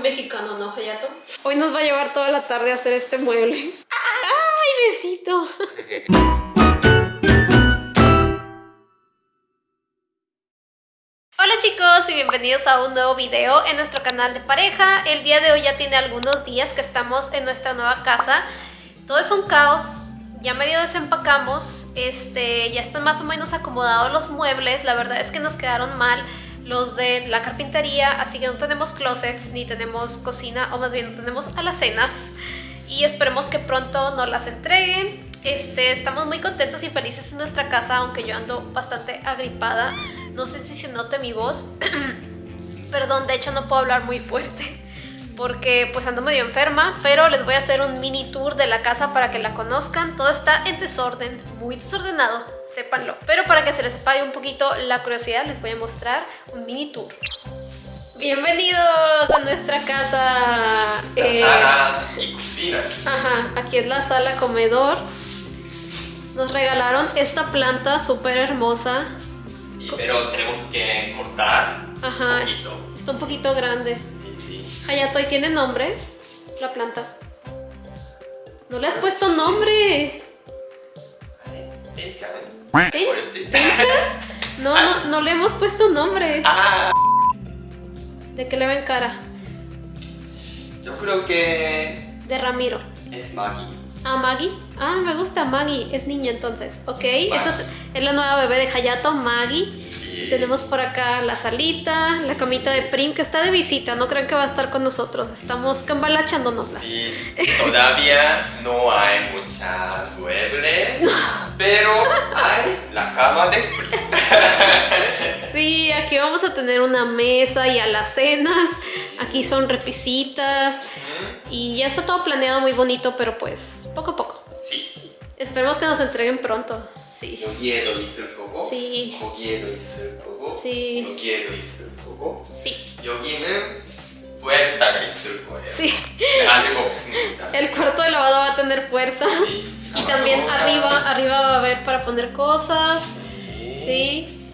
mexicano, ¿no, Hayato? Hoy nos va a llevar toda la tarde a hacer este mueble. ¡Ay, besito! Hola chicos y bienvenidos a un nuevo video en nuestro canal de pareja. El día de hoy ya tiene algunos días que estamos en nuestra nueva casa. Todo es un caos, ya medio desempacamos, este, ya están más o menos acomodados los muebles, la verdad es que nos quedaron mal los de la carpintería, así que no tenemos closets ni tenemos cocina, o más bien no tenemos alacenas y esperemos que pronto nos las entreguen. Este, estamos muy contentos y felices en nuestra casa, aunque yo ando bastante agripada. No sé si se note mi voz. Perdón, de hecho no puedo hablar muy fuerte porque pues ando medio enferma, pero les voy a hacer un mini tour de la casa para que la conozcan. Todo está en desorden, muy desordenado, sépanlo. Pero para que se les apague un poquito la curiosidad, les voy a mostrar un mini tour. Bienvenidos a nuestra casa. Eh, sala y cocina. Ajá, aquí es la sala comedor. Nos regalaron esta planta súper hermosa. pero tenemos que cortar un poquito. Está un poquito grande. Hayato, ¿y tiene nombre? La planta. No le has puesto nombre. ¿Tencha? No, no, no le hemos puesto nombre. Ah. ¿De qué le ven cara? Yo creo que... De Ramiro. Es Maggie. Ah, Maggie. Ah, me gusta Maggie. Es niña entonces. Ok, esa es, es, la nueva bebé de Hayato, Maggie. Tenemos por acá la salita, la camita de Prim que está de visita, no crean que va a estar con nosotros, estamos cambalachándonoslas. Y todavía no hay muchas muebles, pero hay la cama de Prim. sí, aquí vamos a tener una mesa y alacenas, aquí son repisitas y ya está todo planeado muy bonito, pero pues poco a poco. Sí. Esperemos que nos entreguen pronto. Sí. 여기에도 있을 거고 sí. 거기에도 있을 거고 sí. 여기에도 있을 거고 sí. 여기는 puerta가 있을 거예요. Sí. 아직 없습니다. El cuarto de lavado va a tener puerta. Sí. Y también arriba, arriba va a haber para poner cosas. Sí.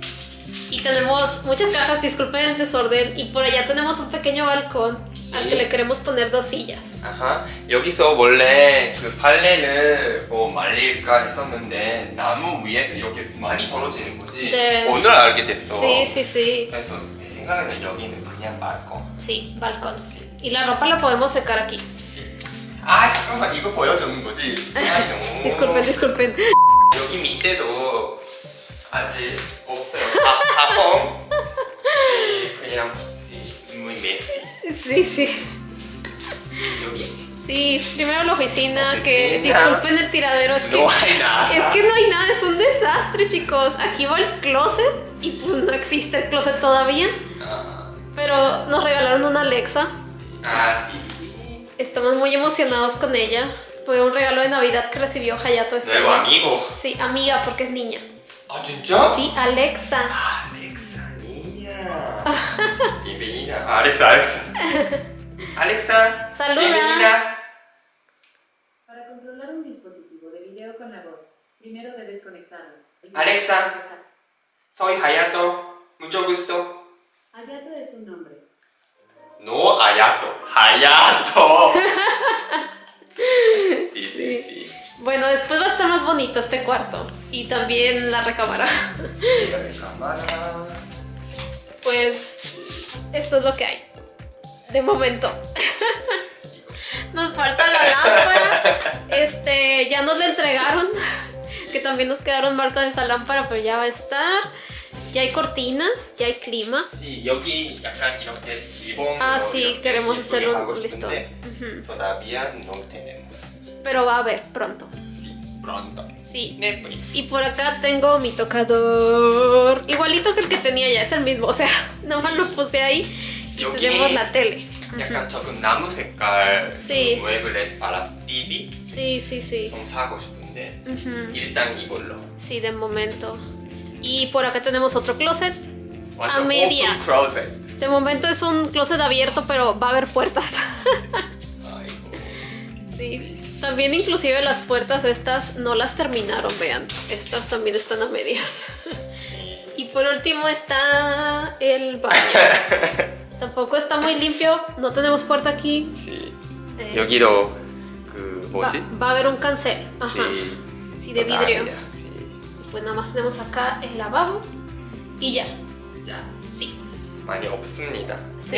Y tenemos muchas cajas, disculpen el desorden. Y por allá tenemos un pequeño balcón Al que le queremos poner dos sillas. Ajá. 여기서 원래 그 빨래를 뭐 말릴까 했었는데 나무 위에서 이렇게 많이 떨어지는 거지. 네. 오늘 알게 됐어. Sí, sí, sí. 그래서 내 생각에는 여기는 그냥 balcón. Sí, balcón. Y la ropa la podemos secar aquí. 아 잠깐만 이거 보여주는 거지. 아니요. disculpen, disculpen. 여기 밑에도 아직 없어요. 다, 가펑. 그냥 muy messy. Sí, sí. Sí, primero la oficina, que disculpen el tiradero, es que no hay nada. Es que no hay nada, es un desastre, chicos. Aquí va el closet y pues no existe el closet todavía. Ah. Pero nos regalaron una Alexa. Ah, sí. Estamos muy emocionados con ella. Fue un regalo de Navidad que recibió Hayato este Nuevo amigo. Sí, amiga, porque es niña. ¿Ah? Sí, Alexa. Ah, Alexa, Bienvenida. Alexa, Alexa. Alexa. Saluda. Bienvenida. Para controlar un dispositivo de video con la voz, primero debes conectarlo. Alexa. Soy Hayato. Mucho gusto. Hayato es un nombre. No Hayato. Hayato. sí, sí, sí. Bueno, después va a estar más bonito este cuarto. Y también la recámara. La recámara. Pues esto es lo que hay. De momento. Nos falta la lámpara. Este, ya nos la entregaron. Que también nos quedaron marcas de esa lámpara, pero ya va a estar. Ya hay cortinas, ya hay clima. Sí, 여기 약간 이렇게 리본 Ah, sí, queremos hacerlo listo. Todavía no tenemos. Pero va a haber pronto. Sí, pronto. Sí. Nepri. Y por acá tengo mi tocador. Igualito que el que tenía ya, es el mismo. O sea, nomás lo puse ahí. Y 여기 tenemos la tele. 약간 조금 나무 색깔 Sí. 그 무에블레스 바라 띠디 Sí, sí, sí. 좀 사고 싶은데 Ujú. 일단 이걸로 Sí, de momento. Y por acá tenemos otro closet. 완전 medias. 오픈 크로셋 De momento es un closet abierto, pero va a haber puertas. 아이고 sí. también inclusive las puertas estas no las terminaron, vean. Estas también están a medias. Y por último está el baño. Tampoco está muy limpio, no tenemos puerta aquí. Sí. Eh, Yo quiero... Va, va, a haber un cancel. Ajá. Sí, sí de vidrio. Pues nada más tenemos acá el lavabo y ya. Ya. Sí. Sí.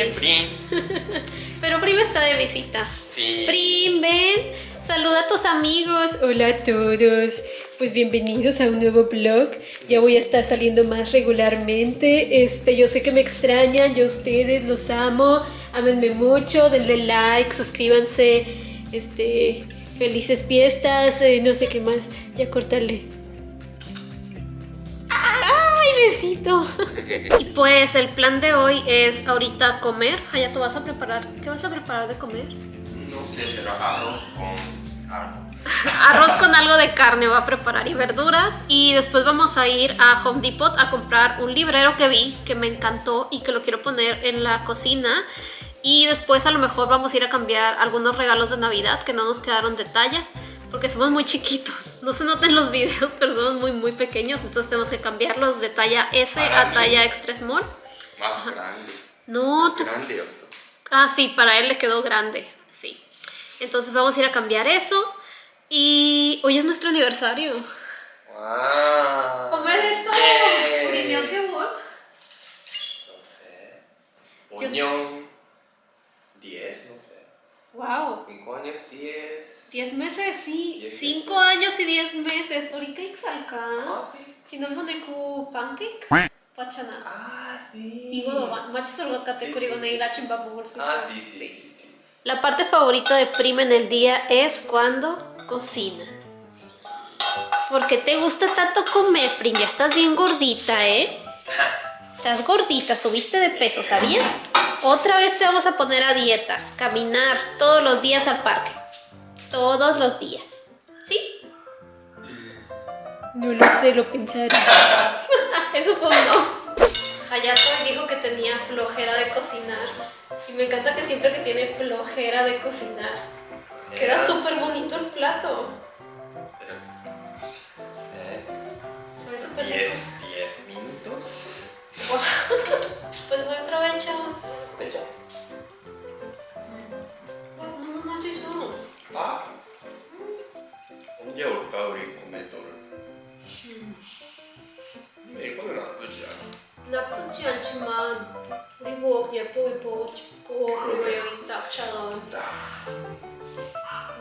Pero Prim está de visita. Sí. Prim, ven saluda a tus amigos. Hola a todos. Pues bienvenidos a un nuevo vlog. Ya voy a estar saliendo más regularmente. Este, yo sé que me extrañan, yo a ustedes los amo. Ámenme mucho, denle like, suscríbanse. Este, felices fiestas, eh, no sé qué más. Ya cortarle. ¡Ay, besito! y pues el plan de hoy es ahorita comer.Aya, ¿tú vas a preparar? ¿Qué vas a preparar de comer? No sé, pero arroz con algo. Arroz con algo de carne va a preparar y verduras. Y después vamos a ir a Home Depot a comprar un librero que vi, que me encantó y que lo quiero poner en la cocina. Y después a lo mejor vamos a ir a cambiar algunos regalos de Navidad que no nos quedaron de talla. Porque somos muy chiquitos. No se notan los videos, pero somos muy muy pequeños. Entonces tenemos que cambiarlos de talla S Para a talla extra small. Más grande. No, 어. Ah, sí, para él le quedó grande, sí. Entonces vamos a ir a cambiar eso. Y hoy es nuestro aniversario. ¡Wow! ¡Hombre de todo! Yeah. qué bueno? No sé. Unión. 10, no sé. ¡Wow! 5 años, 10. 10 meses, sí. 5 años y 10 meses. ¿Ahorita exalca? Ah, sí. ¿Chinombo de ku pancake? Pachana. Ah, sí. ¡Y Igo do machi sorgot kate kurigo neila chimba bubur. Ah, sí, sí. sí. La parte favorita de Prima en el día es cuando cocina. Porque te gusta tanto comer, Prim? Ya estás bien gordita, ¿eh? Estás gordita, subiste de peso, ¿sabías? Otra vez te vamos a poner a dieta. Caminar todos los días al parque. Todos los días. ¿Sí? No lo sé, lo pensaré. Eso fue un no. Hayato dijo que tenía flojera de cocinar. Y me encanta que siempre que tiene flojera de cocinar. Era súper bonito el plato. 않아. 나쁘지 않지만 우리 뭐 예쁘게 보고 싶고 그리고 여기 딱 촬영.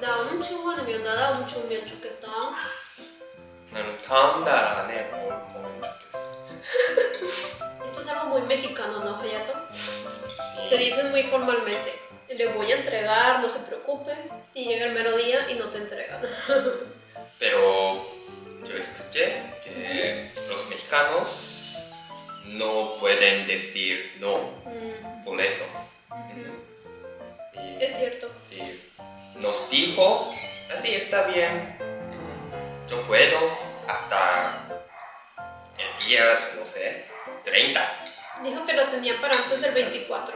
다음 주 아니면 나다음 주면 좋겠다. 나는 다음 달 안에 보- 보면 좋겠어. Esto es algo muy mexicano, ¿no, Hayato? Sí. Te dicen muy formalmente, le voy a entregar, no se preocupe, y llega el mero día y no te entregan. Pero yo escuché que los mexicanos no pueden decir no Mm, por eso. Y Es cierto. sí, nos dijo, así está bien, yo puedo hasta el día, no sé, 30. Dijo que lo tenía para antes del 24.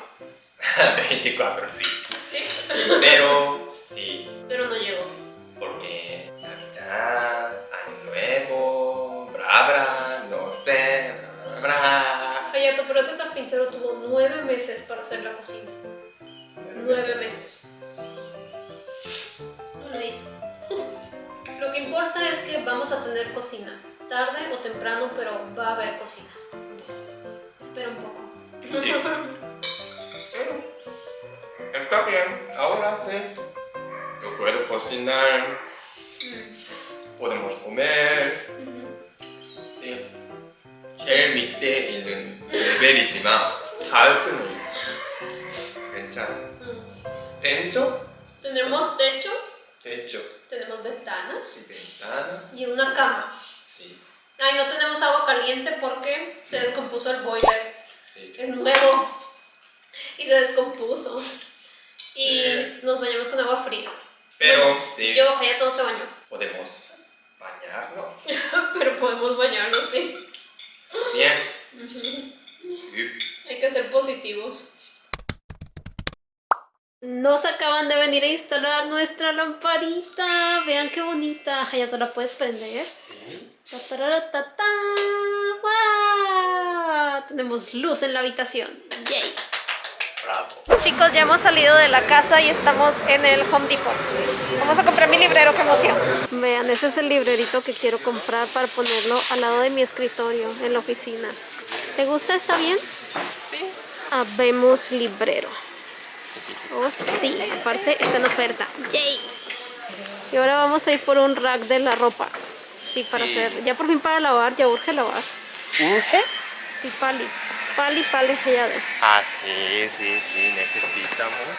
24, sí. Sí, Pero sí, pero no llegó. porque Navidad, pero ese carpintero tuvo nueve meses para hacer la cocina. Nueve meses. No la hizo. Lo que importa es que vamos a tener cocina, tarde o temprano, pero va a haber cocina. Espera un poco. Sí. Pero está bien, ahora sí. Yo puedo cocinar, mm. podemos comer. Mm -hmm. Sí. Él mi té en el 레벨이지만 닿을 수는 있어. 괜찮아. 벤조? Tenemos techo, 됐죠. tenemos ventanas Sí, ventana. y una cama. Sí. Ay, no tenemos agua caliente porque se descompuso el boiler. sí. Es nuevo. Y se descompuso. Y Eh. nos bañamos con agua fría. Pero sí, Yo, ya todo se bañó. podemos bañarnos. Pero podemos bañarnos, sí. Bien. Sí. Hay que ser positivos. Nos acaban de venir a instalar nuestra lamparita. Vean qué bonita. Ya solo la puedes prender. Tenemos luz en la habitación. Yay. chicos, ya hemos salido de la casa y estamos en el Home Depot. Vamos a comprar mi librero, qué emoción. Vean, ese es el librerito que quiero comprar para ponerlo al lado de mi escritorio en la oficina. ¿Te gusta? ¿Está bien? Sí. Habemos librero. Oh, sí, aparte está en oferta. ¡Yay! Y ahora vamos a ir por un rack de la ropa. Sí, para Sí. hacer. Ya por fin para lavar, ya urge lavar. ¿Urge? Sí, pali. Pali, pali, ya de. Ah, sí, sí, sí, necesitamos.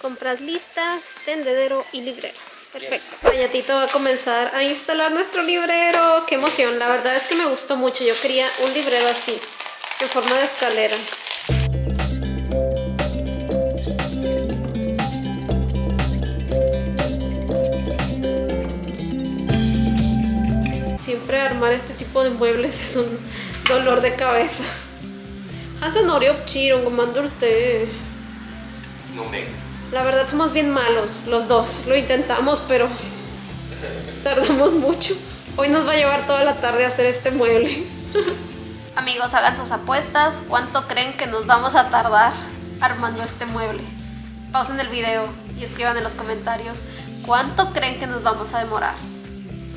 Compras listas, tendedero y librero. Perfecto. Ayatito va a comenzar a instalar nuestro librero. ¡Qué emoción! La verdad es que me gustó mucho. Yo quería un librero así, en forma de escalera. Siempre armar este tipo de muebles es un dolor de cabeza. Hacen Oreo Chiro. No me La verdad somos bien malos, los dos. Lo intentamos, pero tardamos mucho. Hoy nos va a llevar toda la tarde a hacer este mueble. Amigos, hagan sus apuestas. ¿Cuánto creen que nos vamos a tardar armando este mueble? Pausen el video y escriban en los comentarios cuánto creen que nos vamos a demorar.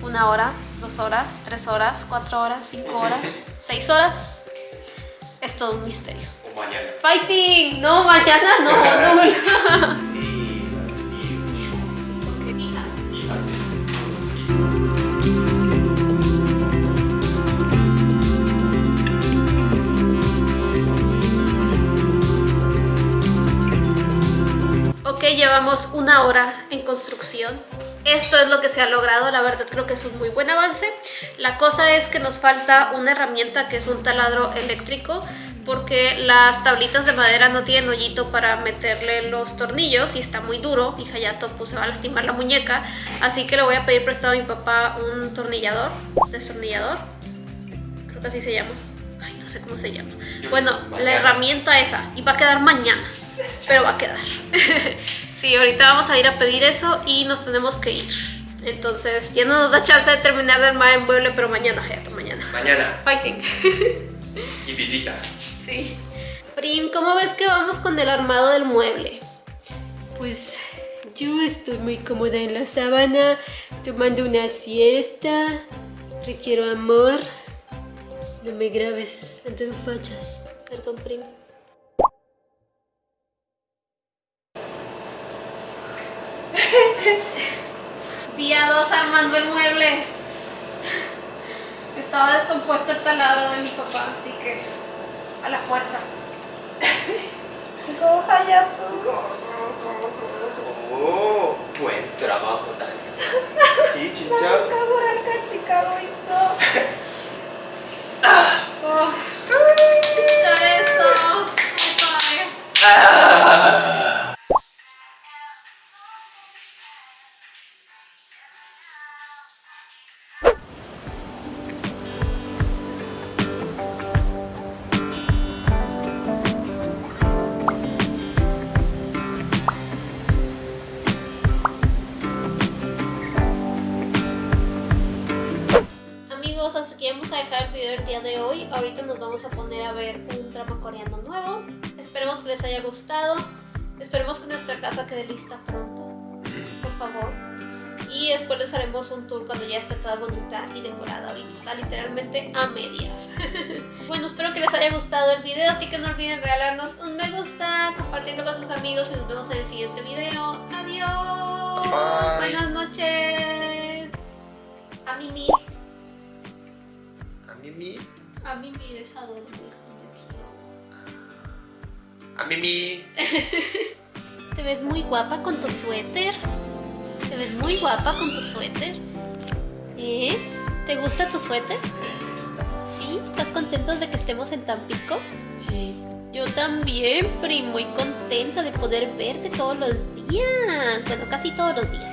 ¿Una hora? ¿Dos horas? ¿Tres horas? ¿Cuatro horas? ¿Cinco horas? ¿Seis horas? Es todo un misterio. O mañana. ¡Fighting! No, mañana no, no. Llevamos una hora en construcción. Esto es lo que se ha logrado, la verdad creo que es un muy buen avance. La cosa es que nos falta una herramienta que es un taladro eléctrico porque las tablitas de madera no tienen hoyito para meterle los tornillos y está muy duro y Hayato pues se va a lastimar la muñeca. Así que le voy a pedir prestado a mi papá un tornillador, destornillador. Creo que así se llama. Ay no sé cómo se llama. Bueno, la herramienta esa y va a quedar mañana pero va a quedar sí, ahorita vamos a ir a pedir eso y nos tenemos que ir entonces ya no nos da chance de terminar de armar el mueble pero mañana Hayato, mañana Mañana. fighting Y visita. Sí. Prim, ¿cómo ves que vamos con el armado del mueble? Pues yo estoy muy cómoda en la sábana, tomando una siesta. Requiero amor. No me grabes, ando en fachas. Perdón, Prim. Día 2 armando el mueble. Estaba descompuesto el taladro de mi papá, así que a la fuerza. Go Hayato. Go, go. Buen trabajo, Tania. Sí, chinchado. Chicago, Ah. Oh. Escuchar esto. Ah. Drama coreano nuevo. Esperemos que les haya gustado. Esperemos que nuestra casa quede lista pronto. Por favor. Y después les haremos un tour cuando ya esté toda bonita y decorada. Ahorita está literalmente a medias. bueno, espero que les haya gustado el video. Así que no olviden regalarnos un me gusta, compartirlo con sus amigos y nos vemos en el siguiente video. Adiós. Bye. Buenas noches. A mimir. A Mimi. A mimir es a dormir. A Mimi. Te ves muy guapa con tu suéter. Te ves muy guapa con tu suéter. ¿Eh? ¿Te gusta tu suéter? ¿Sí? ¿Estás contento de que estemos en Tampico? Sí. Yo también, Pri, muy contenta de poder verte todos los días. Bueno, casi todos los días.